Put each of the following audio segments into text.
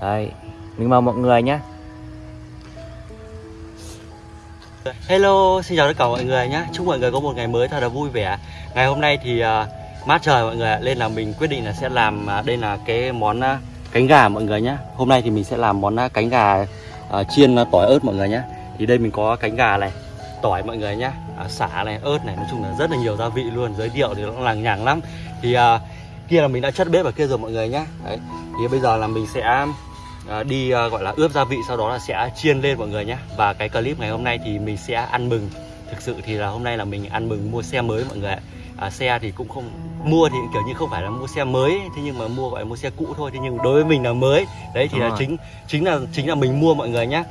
đây mình mời mọi người nhé. Hello, xin chào tất cả mọi người nhé. Chúc mọi người có một ngày mới thật là vui vẻ. Ngày hôm nay thì uh, mát trời mọi người Nên là mình quyết định là sẽ làm uh, Đây là cái món uh, cánh gà mọi người nhé. Hôm nay thì mình sẽ làm món uh, cánh gà uh, chiên uh, tỏi ớt mọi người nhé. Thì đây mình có cánh gà này Tỏi mọi người nhé à, Xả này, ớt này Nói chung là rất là nhiều gia vị luôn Giới thiệu thì nó cũng nhàng lắm. Thì uh, kia là mình đã chất bếp ở kia rồi mọi người nhé. Đấy. Thì bây giờ là mình sẽ đi à, gọi là ướp gia vị sau đó là sẽ chiên lên mọi người nhé. Và cái clip ngày hôm nay thì mình sẽ ăn mừng. Thực sự thì là hôm nay là mình ăn mừng mua xe mới mọi người ạ. à, xe thì cũng không mua thì kiểu như không phải là mua xe mới thế nhưng mà mua gọi là mua xe cũ thôi thế nhưng đối với mình là mới. Đấy thì Đúng là rồi. chính chính là chính là mình mua mọi người nhé.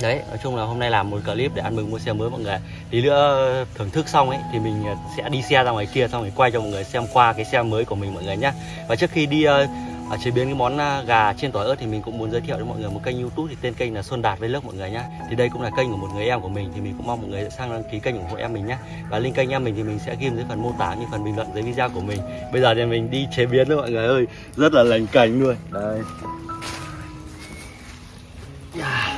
Đấy nói chung là hôm nay làm một clip để ăn mừng mua xe mới mọi người tí nữa thưởng thức xong ấy thì mình sẽ đi xe ra ngoài kia xong rồi quay cho mọi người xem qua cái xe mới của mình mọi người nhé. Và trước khi đi ờ, à, chế biến cái món à, gà chiên tỏi ớt thì mình cũng muốn giới thiệu cho mọi người một kênh youtube thì tên kênh là Xuân Đạt Vlog mọi người nhá. Thì đây cũng là kênh của một người em của mình thì mình cũng mong mọi người sang đăng ký kênh ủng hộ em mình nhá. Và link kênh em mình thì mình sẽ ghi dưới phần mô tả như phần bình luận dưới video của mình. Bây giờ thì mình đi chế biến thôi mọi người ơi. Rất là lành cảnh luôn. Đây. Yeah.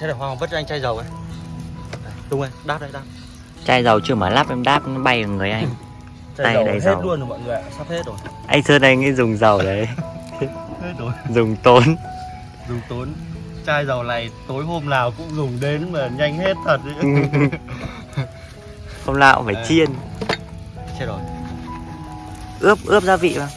Thế để Hoàng vứt cho anh chai dầu ấy. Tung ơi, đáp đây, đáp. Chai dầu chưa mở lắp em đáp nó bay vào người anh. Tay dầu đầy hết dầu. luôn rồi mọi người ạ, sắp hết rồi Anh Sơn anh ấy dùng dầu đấy, Hết rồi dùng tốn. dùng tốn chai dầu này tối hôm nào cũng dùng đến mà nhanh hết thật đấy. Hôm nào cũng phải Đấy. chiên, chết rồi ướp ướp gia vị vào.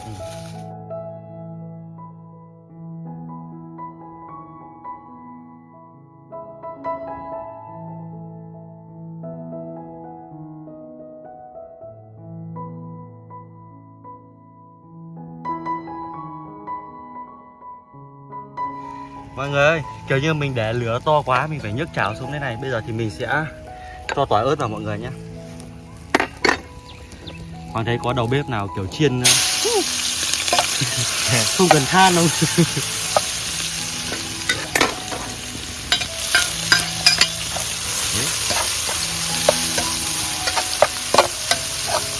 Mọi người ơi kiểu như mình để lửa to quá mình phải nhấc chảo xuống thế này. Bây giờ thì mình sẽ cho tỏi ớt vào mọi người nhé. Hoàng thấy có đầu bếp nào kiểu chiên ờ, không cần than đâu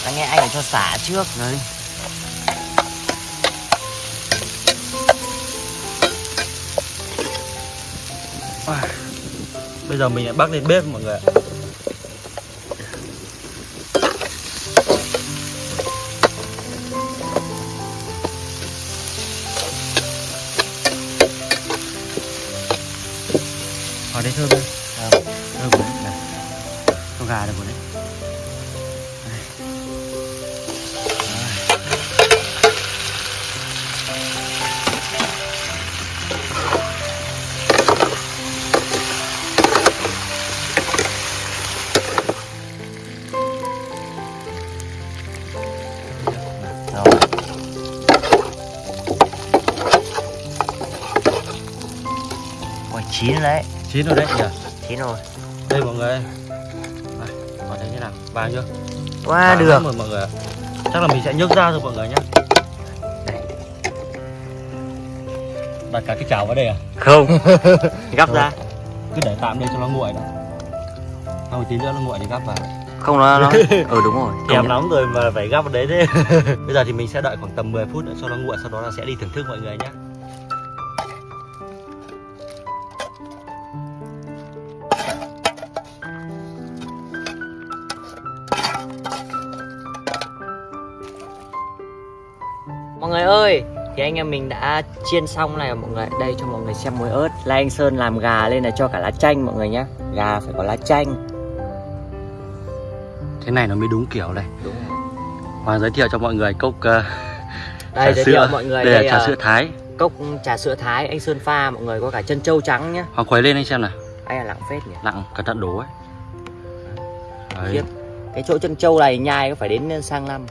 Anh nghe anh phải cho xả trước. đấy bây giờ mình lại bắt lên bếp mọi người ạ. Ở đây thơm đây Thơm Thơm đấy Này. Con gà đây rồi đấy chín rồi đấy, Chín rồi đấy nhỉ chín rồi. Đây mọi người Còn thấy thế nào Vàng chưa Quá Vàng được. rồi mọi người. Chắc là mình sẽ nhấc ra thôi mọi người nhé. Đặt cả cái chảo vào đây à Không. Gắp ra. Cứ để tạm đây cho nó nguội đã rồi tí nữa nó nguội thì gắp vào Không nó nó. Ừ đúng rồi. Thèm Công lắm rồi mà phải gắp vào đấy thế Bây giờ thì mình sẽ đợi khoảng tầm 10 phút nữa cho nó nguội Sau đó là sẽ đi thưởng thức mọi người nhé thì anh em mình đã chiên xong này mọi người. Đây cho mọi người xem muối ớt. Là anh Sơn làm gà lên là cho cả lá chanh mọi người nhé. Gà phải có lá chanh. Thế này nó mới đúng kiểu này Đúng rồi. Hoàng giới thiệu cho mọi người cốc uh, Đây trà giới sữa thiệu mọi người Đây đây là trà là sữa Thái cốc trà sữa Thái anh Sơn pha mọi người có cả chân trâu trắng nhá. Hoàng khuấy lên anh xem nào Anh là lặng phết nhỉ. Nặng cẩn thận đổ ấy Đấy. Cái chỗ chân trâu này nhai có phải đến sang năm.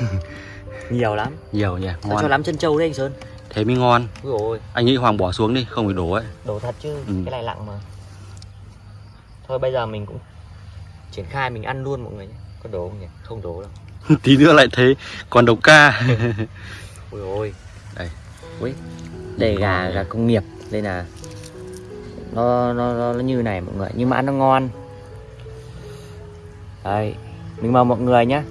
Nhiều lắm. nhiều nhỉ Sao cho Ngon lắm chân trâu đấy anh Sơn. Thế mới ngon Ui ôi, Anh nghĩ Hoàng bỏ xuống đi Không phải đổ ấy đổ thật chứ. Ừ. Cái này lặng mà. Thôi bây giờ mình cũng triển khai mình ăn luôn mọi người nhé. Có đổ không nhỉ? Không đổ đâu. Tí nữa lại thấy còn đầu ca Ui ôi. Đây. Ui. Đây gà gà công nghiệp. Đây là nó nó nó, nó như này mọi người, nhưng mà ăn nó ngon. Đây, mình mời mọi người nhé.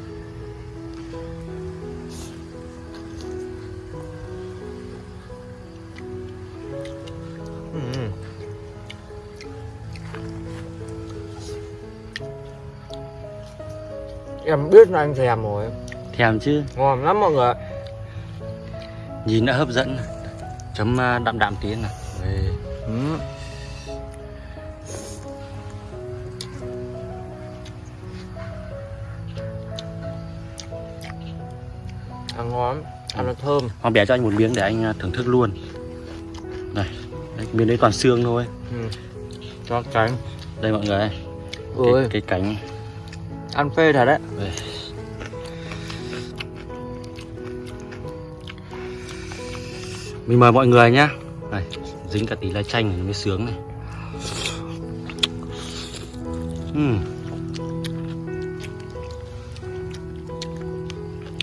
Em biết là anh thèm rồi. Thèm chứ. Ngon lắm mọi người nhìn đã hấp dẫn. Chấm à, đậm đạm tí nào. Đây. ừ. Ăn ngon Ăn nó thơm. Hoàng bẻ cho anh một miếng để anh à, thưởng thức luôn. Này, đấy, miếng đấy toàn xương thôi. Ừ. Cho cánh. Đây mọi người Ôi, cái, cái cánh ăn phê thật đấy đây. Mình mời mọi người nhá Này, dính cả tí lá chanh này mới sướng này Ừm.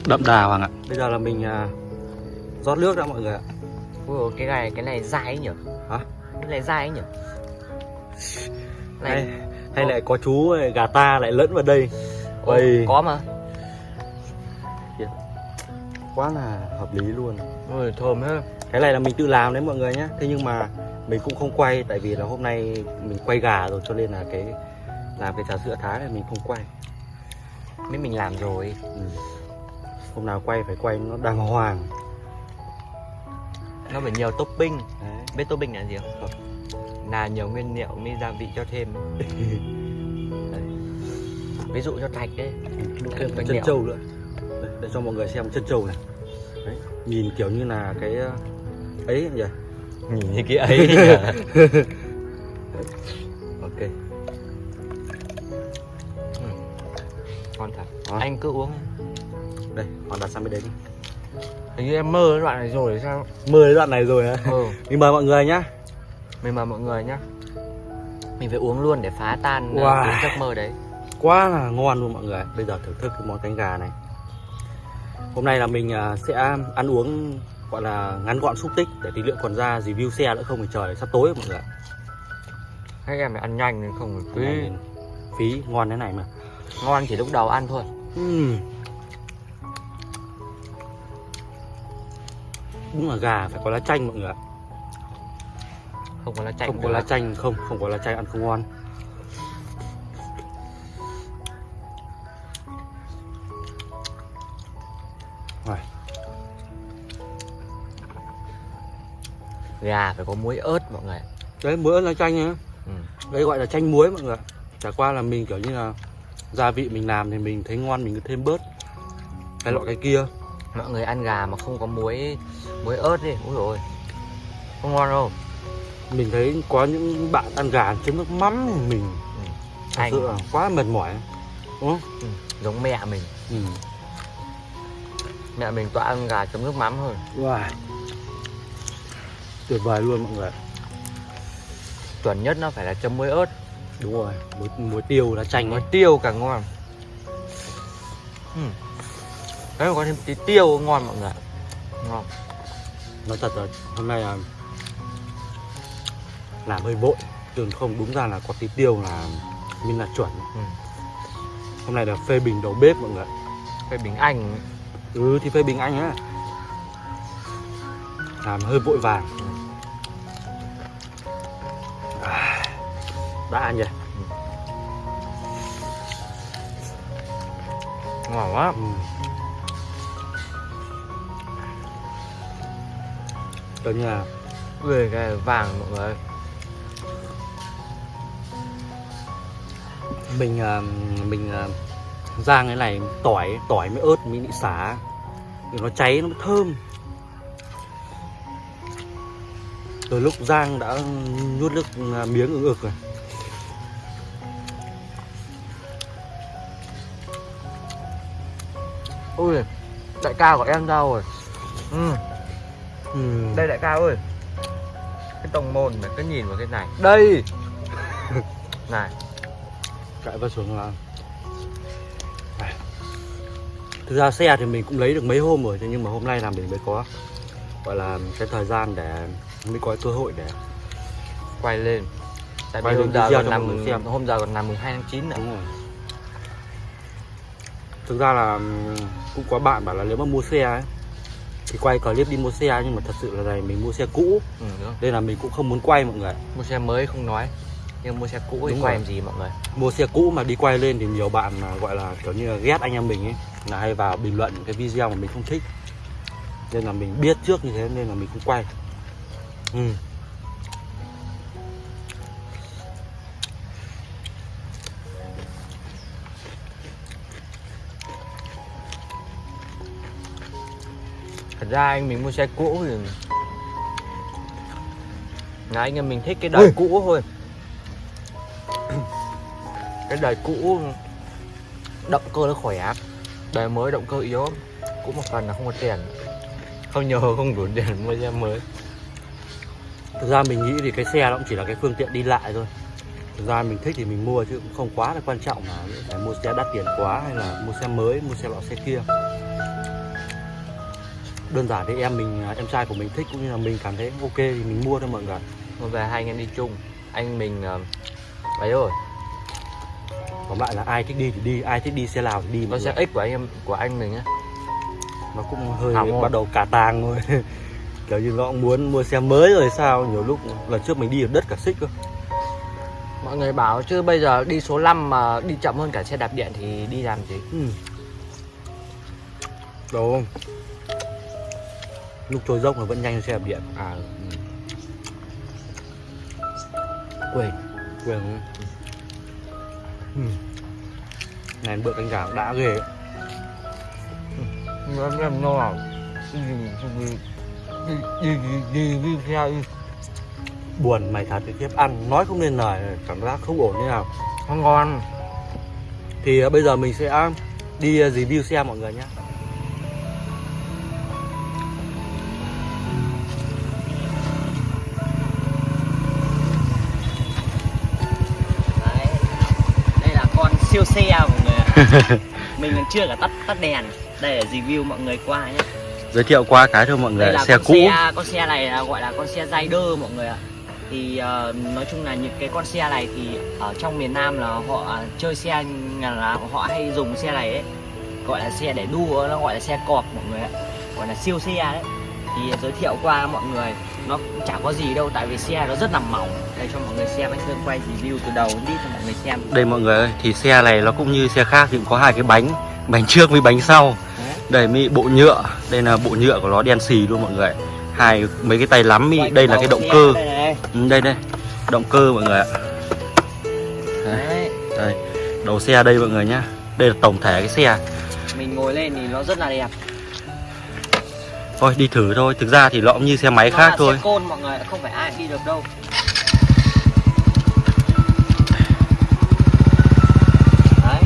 Đậm đà Hoàng ạ Bây giờ là mình à, rót nước đã mọi người ạ Ui, cái này cái này dai ấy nhỉ? Hả? Cái này dai ấy nhỉ? Hay, lại có chú gà ta lại lẫn vào đây Ôi. có mà. quá là hợp lý luôn Ôi, thơm hết. cái này là mình tự làm đấy mọi người nhé thế nhưng mà mình cũng không quay tại vì là hôm nay mình quay gà rồi cho nên là cái làm cái trà sữa thái này mình không quay Mấy mình làm rồi. ừ. hôm nào quay phải quay nó đàng hoàng Nó phải nhiều topping. đấy. Biết topping là gì không? Là nhiều nguyên liệu mới gia vị cho thêm. Ví dụ cho thạch đấy. thêm bánh chân trâu nữa Đây, để cho mọi người xem chân trâu này đấy. nhìn kiểu như là cái ờ, ấy nhỉ Nhìn như cái ấy nhỉ? ok Ngon thật. Đó. Anh cứ uống. đây hoàn đặt sang bên đấy đi Hình như em mơ cái đoạn này rồi sao? mười đoạn này rồi á Ừ. mình mời mọi người nhá Mình mời mọi người nhá. Mình phải uống luôn để phá tan uh, Wow. cái giấc mơ đấy. quá là ngon luôn mọi người bây giờ thưởng thức cái món cánh gà này hôm nay là mình à, sẽ ăn uống gọi là ngắn gọn xúc tích để tí nữa còn ra review xe nữa không thì trời sắp tối rồi mọi người. Hay em phải ăn nhanh nên không phí. phí ngon thế này mà Ngon chỉ lúc đầu ăn thôi. Ừm. đúng là gà phải có lá chanh mọi người ạ. Không có lá chanh. không có lá chanh không không có lá chanh ăn không ngon Rồi, Gà phải có muối ớt mọi người. đấy muối ớt lá chanh nhá Ừ. đây gọi là chanh muối mọi người chả qua là mình kiểu như là gia vị mình làm thì mình thấy ngon mình cứ thêm bớt cái loại cái kia Mọi người ăn gà mà không có muối muối ớt đi. Dồi ôi. Không ngon đâu. Mình thấy có những bạn ăn gà chấm nước mắm thì mình thật Anh sự là quá mệt mỏi đúng không ừ. giống mẹ mình. ừ. Mẹ mình toàn ăn gà chấm nước mắm thôi. wow. tuyệt vời luôn mọi người Chuẩn nhất nó phải là chấm muối ớt. đúng rồi muối, muối tiêu lá chanh Muối tiêu càng ngon. Ừ. Đấy mà có thêm tí tiêu ngon mọi người. Ngon. nói thật là hôm nay là làm hơi vội tưởng không đúng ra là có tí tiêu là mình là chuẩn Ừ. hôm nay là phê bình đầu bếp mọi người Cái bình anh ừ thì phê bình anh á làm hơi vội vàng Ừ. à, đã ăn nhỉ ngon quá. ừ. như là Ui cái vàng mọi người. Mình à, mình à, rang cái này tỏi tỏi mới ớt mới bị xả. Thì nó cháy nó mới thơm. Từ lúc rang đã nuốt nước à, miếng ưng ực rồi. Ui đại ca của em đâu rồi? Ừ. ừ. Đây đại ca ơi. Cái tông môn này cứ nhìn vào cái này. Đây. Này chạy vào xuống là thực ra xe thì mình cũng lấy được mấy hôm rồi nhưng mà hôm nay là mình mới có gọi là cái thời gian để mới có cơ hội để Quay lên Tại vì hôm giờ còn nằm xem. Hôm giờ còn nằm mùng 2 tháng 9 nữa. Thực ra là cũng có bạn bảo là nếu mà mua xe ấy thì quay clip đi mua xe nhưng mà thật sự là này mình mua xe cũ ừ, nên là mình cũng không muốn quay mọi người. Mua xe mới không nói nhưng mua xe cũ thì Đúng quay rồi. làm gì mọi người mua xe cũ mà đi quay lên thì nhiều bạn mà gọi là kiểu như là ghét anh em mình ấy là hay vào bình luận cái video mà mình không thích nên là mình biết trước như thế nên là mình không quay ừ. thật ra anh mình mua xe cũ thì là anh em mình thích cái đời Ui. cũ thôi cái đời cũ động cơ nó khỏe đời mới động cơ yếu cũng một phần là không có tiền. Không nhờ không đủ tiền mua xe mới. Thực ra mình nghĩ thì cái xe nó cũng chỉ là cái phương tiện đi lại thôi. Thực ra mình thích thì mình mua chứ cũng không quá là quan trọng là phải mua xe đắt tiền quá hay là mua xe mới, mua xe lọ xe kia. Đơn giản thì em mình, em trai của mình thích cũng như là mình cảm thấy ok thì mình mua thôi mọi người. Mà về hai anh em đi chung. Anh mình ờ, ấy rồi còn lại là ai thích đi thì đi ai thích đi xe nào thì đi nó xe x của anh em của anh mình á. Nó cũng hơi Hỏng bắt đầu cả tàng thôi. Kiểu như nó cũng muốn mua xe mới rồi sao nhiều lúc lần trước mình đi ở đất cả xích cơ. Mọi người bảo chứ bây giờ đi số 5 mà đi chậm hơn cả xe đạp điện thì đi làm gì? Ừ. đâu. Không lúc trôi dốc là vẫn nhanh hơn xe đạp điện. À ừ. quên. Quên không? Ừ. này bữa canh gà đã ghê ấy. em em no đi. Buồn mày thật cái kiếp ăn nói không nên lời cảm giác không ổn như nào. Không ngon. Thì ờ, bây giờ mình sẽ đi ờ, review xe mọi người nhé siêu xe mọi người mình còn chưa cả tắt tắt đèn đây là review mọi người qua nhé giới thiệu qua cái thôi mọi người đây là xe cũ. xe con xe này là gọi là con xe rider mọi người ạ. Thì ờ, nói chung là những cái con xe này thì ở trong miền Nam là họ chơi xe là họ hay dùng xe này ấy. Gọi là xe để đua nó gọi là xe cọp mọi người ạ. Gọi là siêu xe đấy. Thì giới thiệu qua mọi người nó chả có gì đâu tại vì xe nó rất là mỏng. Đây cho mọi người xem anh Sơn quay review từ đầu đi cho mọi người xem. Đây mọi người ơi thì xe này nó cũng như xe khác thì cũng có hai cái bánh bánh trước với bánh sau. Đấy. đây mới bộ nhựa. Đây là bộ nhựa của nó đen xì luôn mọi người hai mấy cái tay lắm mi. Đây là cái động cơ. đây. Ừ, đây đây. Động cơ mọi người ạ. Đấy. đây đầu xe đây mọi người nhá. Đây là tổng thể cái xe. Mình ngồi lên thì nó rất là đẹp thôi đi thử thôi. Thực ra thì nó cũng như xe máy Nó khác thôi. xe côn mọi người không phải ai đi được đâu. Đấy.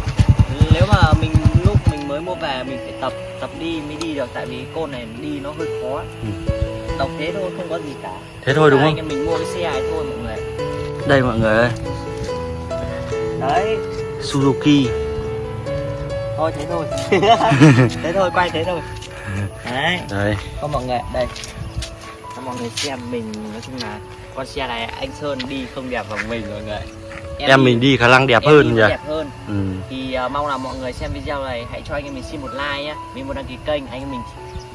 Nếu mà mình lúc mình mới mua về mình phải tập tập đi mới đi được. Tại vì côn này đi nó hơi khó Ừ. đọc thế thôi không có gì cả. Thế thôi đúng Là không? mình mua cái xe này thôi mọi người đây mọi người ơi. Đấy. Suzuki. Thôi thế thôi. Thế thôi quay thế thôi đấy. Đây. Có mọi người đây. Cho mọi người xem mình nói chung là con xe này anh Sơn đi không đẹp bằng mình mọi người. Em mình đi khả năng đẹp em hơn nhỉ? đẹp hơn. Ừ. thì uh, mong là mọi người xem video này hãy cho anh em mình xin một like nhé mình muốn đăng ký kênh anh em mình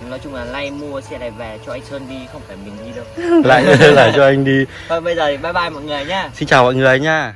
nói chung là like mua xe này về cho anh Sơn đi không phải mình đi đâu. Lại lại cho anh đi. Thôi bây giờ thì bye bye mọi người nhá. Xin chào mọi người nha